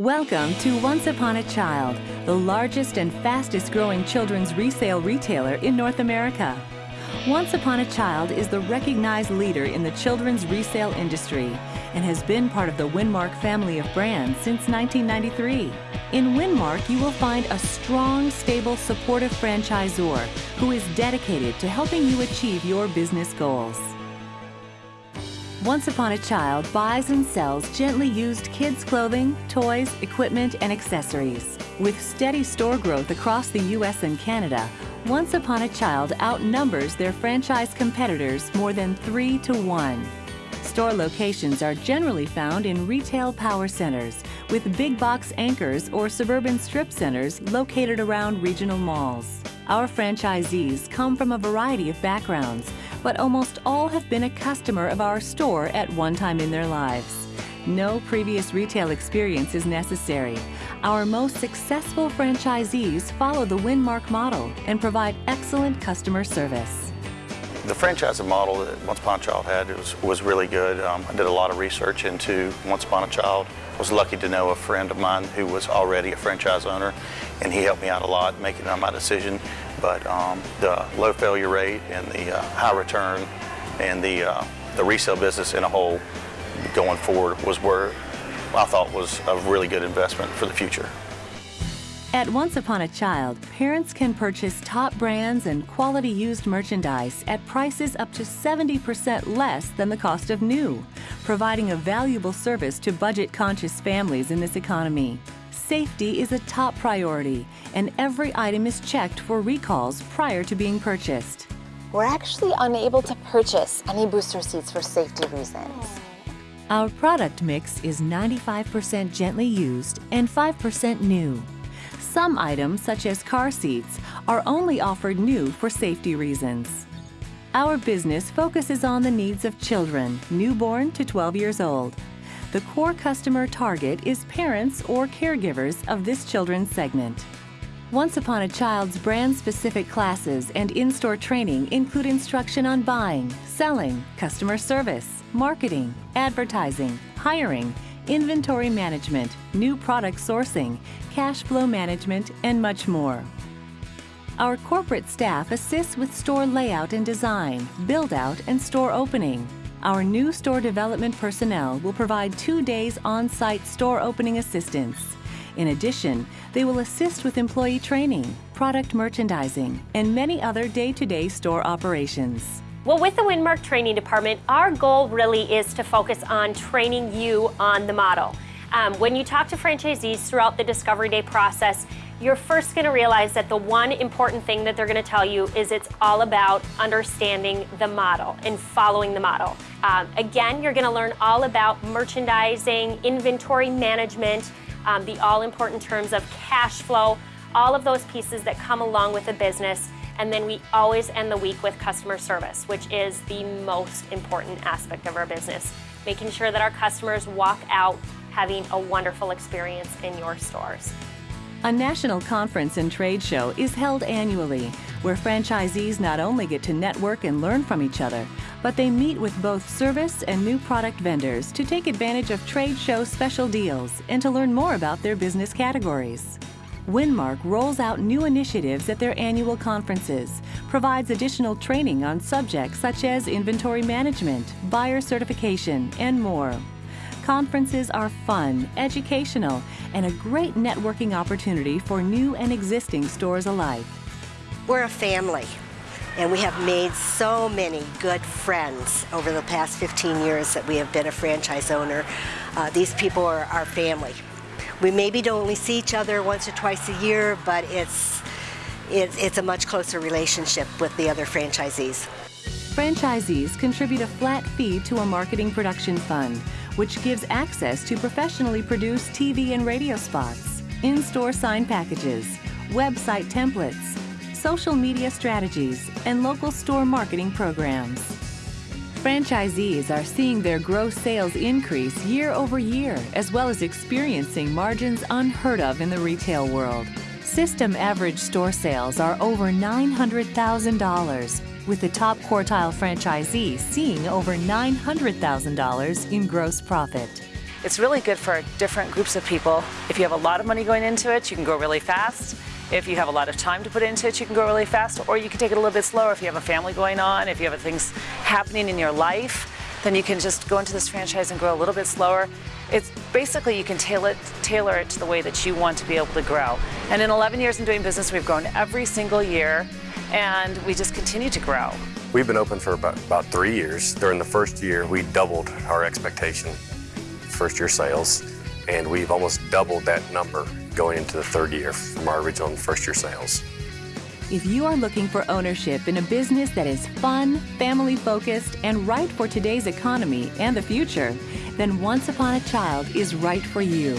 Welcome to Once Upon a Child, the largest and fastest growing children's resale retailer in North America. Once Upon a Child is the recognized leader in the children's resale industry and has been part of the Winmark family of brands since 1993. In Winmark, you will find a strong, stable, supportive franchisor who is dedicated to helping you achieve your business goals. Once Upon a Child buys and sells gently used kids' clothing, toys, equipment, and accessories. With steady store growth across the U.S. and Canada, Once Upon a Child outnumbers their franchise competitors more than three to one. Store locations are generally found in retail power centers with big box anchors or suburban strip centers located around regional malls. Our franchisees come from a variety of backgrounds, but almost all have been a customer of our store at one time in their lives. No previous retail experience is necessary. Our most successful franchisees follow the Winmark model and provide excellent customer service. The franchising model that Once Upon a Child had was, was really good. Um, I did a lot of research into Once Upon a Child. I was lucky to know a friend of mine who was already a franchise owner, and he helped me out a lot making my decision. But um, the low failure rate and the uh, high return and the, uh, the resale business in a whole going forward was where I thought was a really good investment for the future. At Once Upon a Child, parents can purchase top brands and quality used merchandise at prices up to 70% less than the cost of new, providing a valuable service to budget-conscious families in this economy. Safety is a top priority, and every item is checked for recalls prior to being purchased. We're actually unable to purchase any booster seats for safety reasons. Our product mix is 95% gently used and 5% new. Some items, such as car seats, are only offered new for safety reasons. Our business focuses on the needs of children, newborn to 12 years old. The core customer target is parents or caregivers of this children's segment. Once Upon a Child's brand-specific classes and in-store training include instruction on buying, selling, customer service, marketing, advertising, hiring, inventory management, new product sourcing, cash flow management, and much more. Our corporate staff assists with store layout and design, build-out, and store opening. Our new store development personnel will provide two days on-site store opening assistance. In addition, they will assist with employee training, product merchandising, and many other day-to-day -day store operations. Well, with the Winmark Training Department, our goal really is to focus on training you on the model. Um, when you talk to franchisees throughout the Discovery Day process, you're first going to realize that the one important thing that they're going to tell you is it's all about understanding the model and following the model. Um, again, you're going to learn all about merchandising, inventory management, um, the all important terms of cash flow, all of those pieces that come along with a business and then we always end the week with customer service, which is the most important aspect of our business. Making sure that our customers walk out having a wonderful experience in your stores. A national conference and trade show is held annually, where franchisees not only get to network and learn from each other, but they meet with both service and new product vendors to take advantage of trade show special deals and to learn more about their business categories. Winmark rolls out new initiatives at their annual conferences, provides additional training on subjects such as inventory management, buyer certification, and more. Conferences are fun, educational, and a great networking opportunity for new and existing stores alike. We're a family, and we have made so many good friends over the past 15 years that we have been a franchise owner. Uh, these people are our family. We maybe don't only see each other once or twice a year, but it's, it's, it's a much closer relationship with the other franchisees. Franchisees contribute a flat fee to a marketing production fund, which gives access to professionally produced TV and radio spots, in-store sign packages, website templates, social media strategies, and local store marketing programs. Franchisees are seeing their gross sales increase year over year, as well as experiencing margins unheard of in the retail world. System average store sales are over $900,000, with the top quartile franchisee seeing over $900,000 in gross profit. it's really good for different groups of people. If you have a lot of money going into it, you can grow really fast. If you have a lot of time to put into it, you can grow really fast, or you can take it a little bit slower if you have a family going on, if you have things happening in your life, then you can just go into this franchise and grow a little bit slower. It's basically you can tailor it, tailor it to the way that you want to be able to grow. And in 11 years in doing business, we've grown every single year, and we just continue to grow. We've been open for about, about three years. During the first year, we doubled our expectation, first year sales, and we've almost doubled that number going into the third year from our original first year sales. If you are looking for ownership in a business that is fun, family focused, and right for today's economy and the future, then Once Upon a Child is right for you.